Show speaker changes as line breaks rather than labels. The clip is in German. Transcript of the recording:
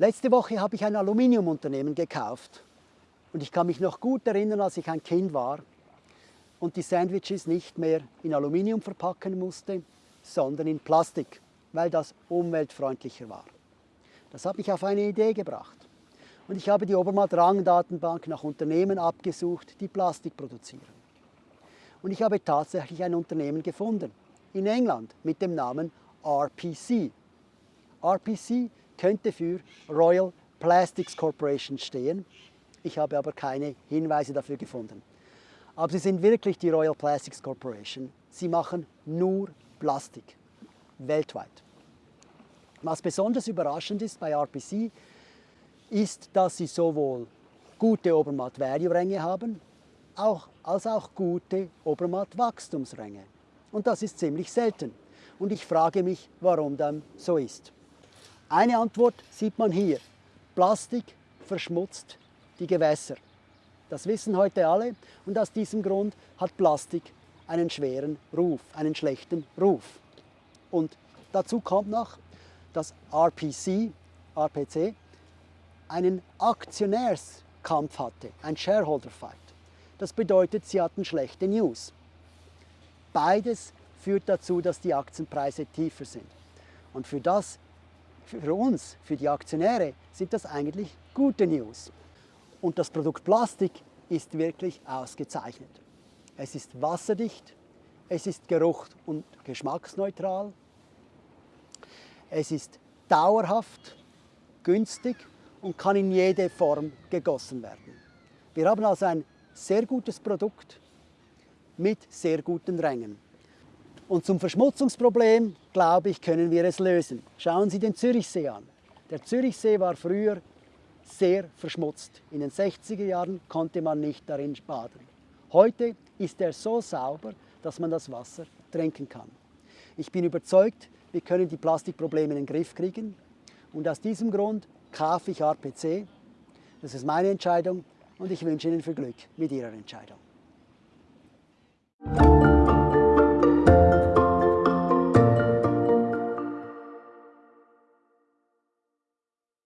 Letzte Woche habe ich ein Aluminiumunternehmen gekauft und ich kann mich noch gut erinnern, als ich ein Kind war und die Sandwiches nicht mehr in Aluminium verpacken musste, sondern in Plastik, weil das umweltfreundlicher war. Das hat mich auf eine Idee gebracht. Und ich habe die Obermatt-Rang-Datenbank nach Unternehmen abgesucht, die Plastik produzieren. Und ich habe tatsächlich ein Unternehmen gefunden, in England, mit dem Namen RPC. RPC könnte für Royal Plastics Corporation stehen. Ich habe aber keine Hinweise dafür gefunden. Aber sie sind wirklich die Royal Plastics Corporation. Sie machen nur Plastik, weltweit. Was besonders überraschend ist bei RPC, ist, dass sie sowohl gute Obermatt-Value-Ränge haben, auch, als auch gute Obermatt-Wachstumsränge. Und das ist ziemlich selten. Und ich frage mich, warum dann so ist. Eine Antwort sieht man hier. Plastik verschmutzt die Gewässer. Das wissen heute alle und aus diesem Grund hat Plastik einen schweren Ruf, einen schlechten Ruf. Und dazu kommt noch, dass RPC, RPC einen Aktionärskampf hatte, ein Shareholder Fight. Das bedeutet, sie hatten schlechte News. Beides führt dazu, dass die Aktienpreise tiefer sind. Und für das für uns, für die Aktionäre, sind das eigentlich gute News. Und das Produkt Plastik ist wirklich ausgezeichnet. Es ist wasserdicht, es ist geruch- und geschmacksneutral, es ist dauerhaft, günstig und kann in jede Form gegossen werden. Wir haben also ein sehr gutes Produkt mit sehr guten Rängen. Und zum Verschmutzungsproblem, glaube ich, können wir es lösen. Schauen Sie den Zürichsee an. Der Zürichsee war früher sehr verschmutzt. In den 60er Jahren konnte man nicht darin baden. Heute ist er so sauber, dass man das Wasser trinken kann. Ich bin überzeugt, wir können die Plastikprobleme in den Griff kriegen. Und aus diesem Grund kaufe ich RPC. Das ist meine Entscheidung und ich wünsche Ihnen viel Glück mit Ihrer Entscheidung.